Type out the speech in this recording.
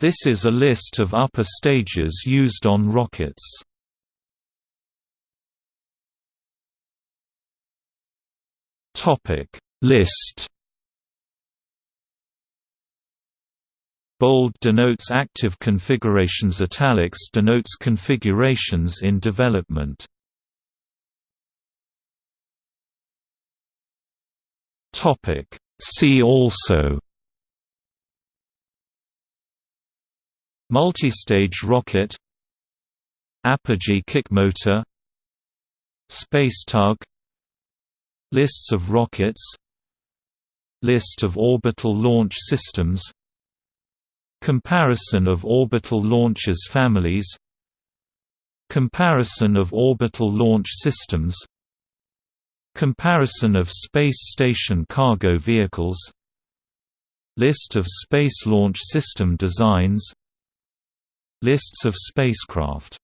This is a list of upper stages used on rockets. Topic List Bold denotes active configurations italics denotes configurations in development. Topic See also Multistage rocket Apogee kick motor Space tug Lists of rockets List of orbital launch systems Comparison of orbital launchers families Comparison of orbital launch systems Comparison of space station cargo vehicles List of Space Launch System designs Lists of spacecraft